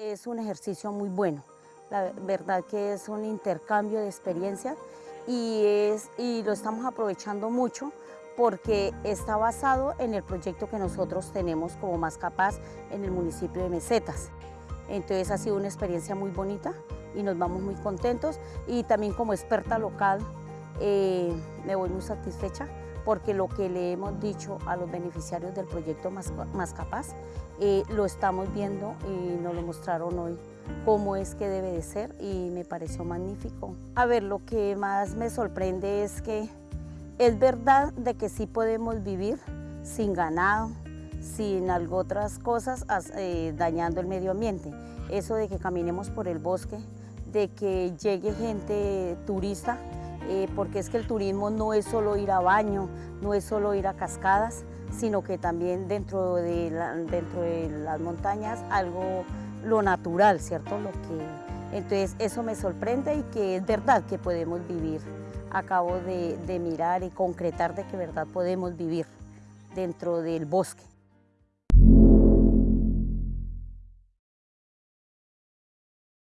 Es un ejercicio muy bueno, la verdad que es un intercambio de experiencia y, es, y lo estamos aprovechando mucho porque está basado en el proyecto que nosotros tenemos como Más Capaz en el municipio de Mesetas. Entonces ha sido una experiencia muy bonita y nos vamos muy contentos y también como experta local eh, me voy muy satisfecha porque lo que le hemos dicho a los beneficiarios del proyecto Más, Más Capaz eh, lo estamos viendo y nos lo mostraron hoy cómo es que debe de ser y me pareció magnífico. A ver, lo que más me sorprende es que es verdad de que sí podemos vivir sin ganado, sin algo otras cosas eh, dañando el medio ambiente. Eso de que caminemos por el bosque, de que llegue gente turista, eh, porque es que el turismo no es solo ir a baño, no es solo ir a cascadas, sino que también dentro de, dentro de las montañas algo, lo natural, ¿cierto? Lo que, entonces eso me sorprende y que es verdad que podemos vivir. Acabo de, de mirar y concretar de que verdad podemos vivir dentro del bosque.